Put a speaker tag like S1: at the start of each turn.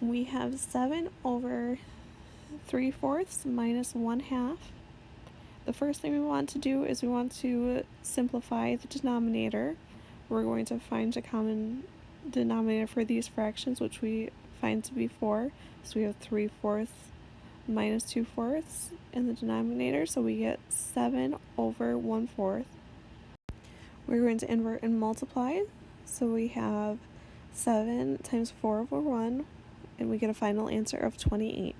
S1: we have 7 over 3 fourths minus 1 half. The first thing we want to do is we want to simplify the denominator. We're going to find a common denominator for these fractions, which we find to be 4. So we have 3 fourths minus 2 fourths in the denominator, so we get 7 over 1 fourth. We're going to invert and multiply, so we have 7 times 4 over 1, and we get a final answer of 28.